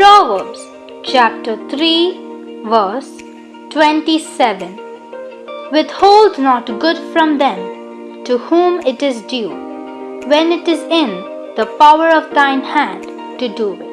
Proverbs chapter 3, verse 27 Withhold not good from them to whom it is due, when it is in the power of thine hand to do it.